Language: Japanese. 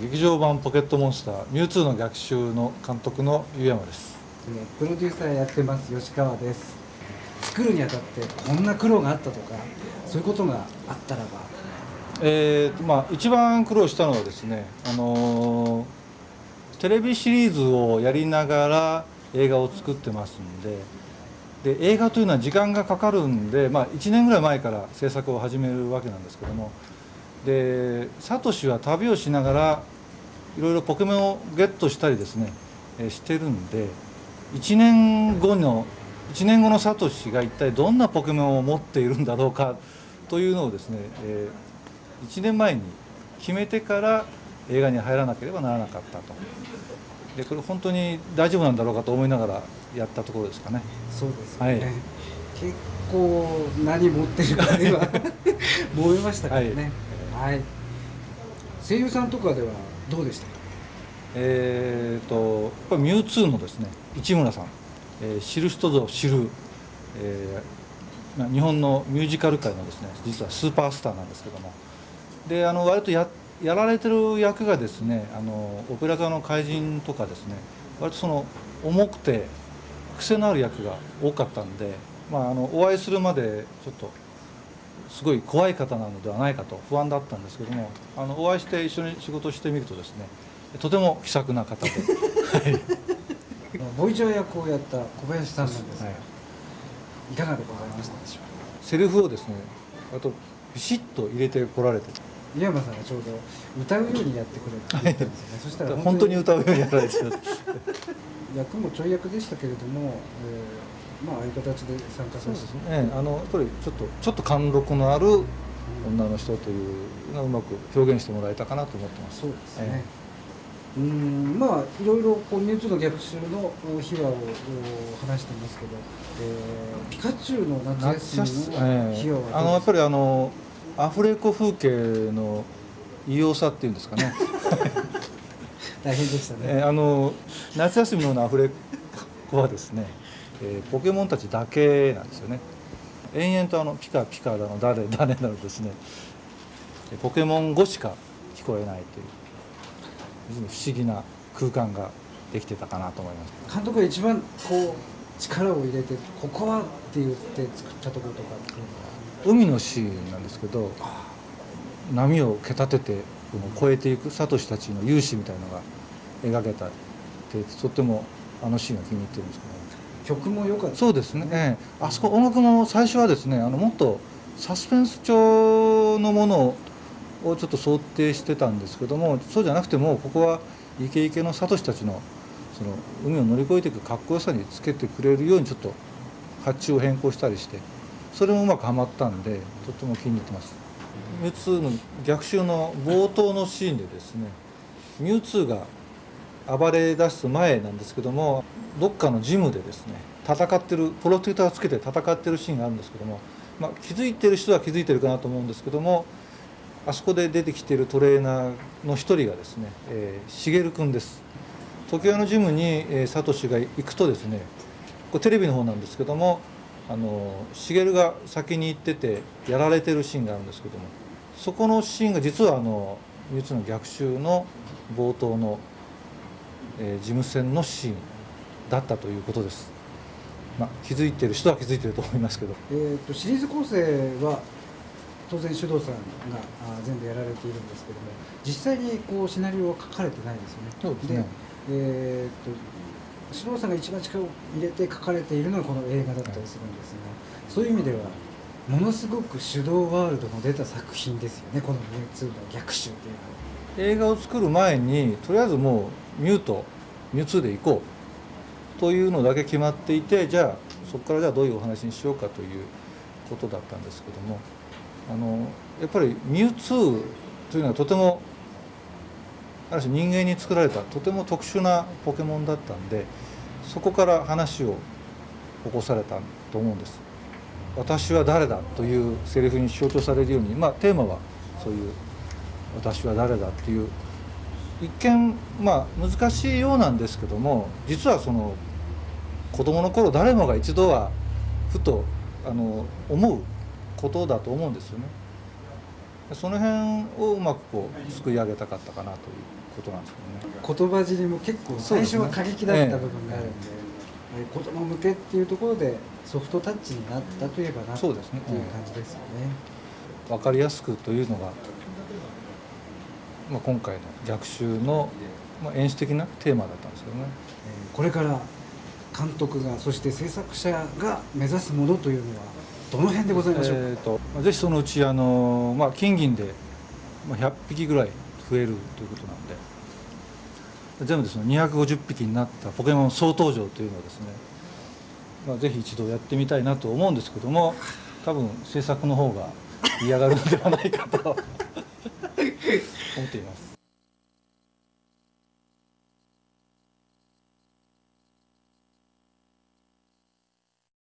劇場版ポケットモンスターミュウツーの逆襲の監督の湯山です。プロデューサーやってます吉川です。作るにあたってこんな苦労があったとかそういうことがあったらば。えーとまあ、一番苦労したのはですね、あのー、テレビシリーズをやりながら映画を作ってますんでで映画というのは時間がかかるんで、まあ、1年ぐらい前から制作を始めるわけなんですけどもでサトシは旅をしながらいろいろポケモンをゲットしたりですね、えー、してるんで1年後の1年後のサトシが一体どんなポケモンを持っているんだろうかというのをですね、えー、1年前に決めてから映画に入らなければならなかったと。でこれ本当に大丈夫なんだろうかと思いながらやったところですかね。そうですね、はい、結構何持ってるかでは 思いましたからね、はい、はい、声優さんとかではどうでしたか？えーと、やっぱりミュウツーのですね市村さん、えー、知る人ぞ知る、えー、日本のミュージカル界のですね実はスーパースターなんですけども。であの割とややられてる役がですねあのオペラ座の怪人とかですね割とその重くて癖のある役が多かったんで、まあ、あのお会いするまでちょっとすごい怖い方なのではないかと不安だったんですけどもあのお会いして一緒に仕事をしてみるとですねとても気さくな方で、はい、ボイチャー役をやった小林さんなんですが、はい、いかがでございましたでしょうか？セリフをですねあとビシッと入れてこられて。井山さんがちょうど歌うようにやってくれって言ったんですよね、はい、そしたら本当に歌うようにやられて 役もちょい役でしたけれども、えー、まあああいう形で参加させて、ね、あのやっぱりちょっとちょっと貫禄のある女の人というのがうまく表現してもらえたかなと思ってます。そうですね、えーうんまあいろいろこうミュウツーの逆襲の秘話を話してますけど、えー、ピカチュウの夏休みの秘話は、えー、あのやっぱりあのアフレコ風景の異様さっていうんですかね。大変でしたね、えー、あの夏休みのアフレコはですね、えー、ポケモンたちだけなんですよね。延々とあのピカピカだの誰誰なのですね。ポケモン語しか聞こえないという不思議な空間ができてたかなと思います。監督が一番こう力を入れてここはって言って作ったところとか海のシーンなんですけど波を蹴立てて越えていくサトシたちの勇姿みたいのが描けたってとってもあのシーンが気に入ってるんですけど曲も良かった、そうですね、ええ、あそこ音楽も最初はですねあのもっとサスペンス調のものををちょっと想定してたんですけどもそうじゃなくてもここはイケイケのサトシたちのその海を乗り越えていくかっこよさにつけてくれるようにちょっと発注を変更したりしてそれもうまくはまったんでとっても気に入ってます。ミュウツーの逆襲の冒頭のシーンでですねミュウツーが暴れ出す前なんですけどもどっかのジムでですね戦ってるプロテクターをつけて戦ってるシーンがあるんですけども、まあ、気づいてる人は気づいてるかなと思うんですけどもあそこで出てきてるトレーナーの一人がですね、えー、しげる君です。時計のジムに、えー、サトシが行くとですねこれテレビの方なんですけどもあのしげるが先に行っててやられてるシーンがあるんですけどもそこのシーンが実はあの「ミュの逆襲」の冒頭の、えー、事務戦のシーンだったということです。まあ、気づいてる人は気づいてると思いますけど、えーとシリーズ構成は当然首藤さんが全部やられているんですけども実際にこうシナリオは書かれてないんですよね。そうですねえー、っと首藤さんが一番力を入れて書かれているのがこの映画だったりするんですが、そういう意味ではものすごく手動ワールドの出た作品ですよねこの「ミュウツーの逆襲」っていうのは。映画を作る前にとりあえずもうミュウとミュウツーで行こうというのだけ決まっていてじゃあそこからじゃあどういうお話にしようかということだったんですけども。あのやっぱりミュウツーというのはとてもある種人間に作られたとても特殊なポケモンだったんでそこから話を起こされたと思うんです。私は誰だというセリフに象徴されるように、まあ、テーマはそういう「私は誰だ」っていう一見まあ難しいようなんですけども実はその子供の頃誰もが一度はふとあの思うことだと思うんですよね。その辺をうまくこうすくい上げたかったかなということなんですけどね言葉尻も結構最初は過激だった部分があるんでえー子供向けっていうところでソフトタッチになったといえばなそうですねっていう感じですよね。分かりやすくというのが、まあ、今回の逆襲の、まあ、演出的なテーマだったんですけどね。えーこれから監督がそして制作者が目指すものというのはどの辺でございましょうか、えーとまあぜひそのうちあの、まあ、金銀で、まあ、100匹ぐらい増えるということなんで全部でその250匹になったポケモン総登場というのをですね、まあ、ぜひ一度やってみたいなと思うんですけども多分制作の方が嫌がるのではないかと思っています。